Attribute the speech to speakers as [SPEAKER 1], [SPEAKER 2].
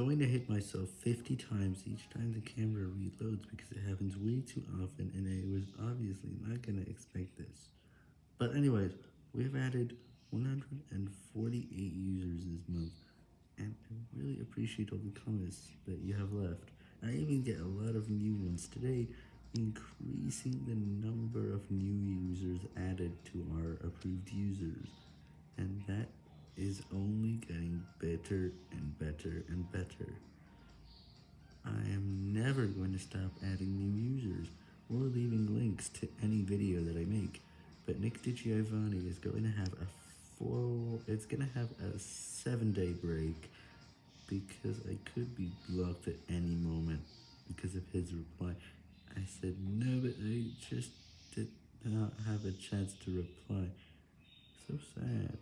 [SPEAKER 1] going to hit myself 50 times each time the camera reloads because it happens way too often and I was obviously not going to expect this. But anyways, we've added 148 users this month and I really appreciate all the comments that you have left. I even get a lot of new ones today, increasing the number of new users added to our approved users, and that is only getting better and better. I am never going to stop adding new users, or leaving links to any video that I make, but Nick DiGiovanni is going to have a four, it's going to have a 7 day break, because I could be blocked at any moment because of his reply. I said no, but I just did not have a chance to reply. So sad.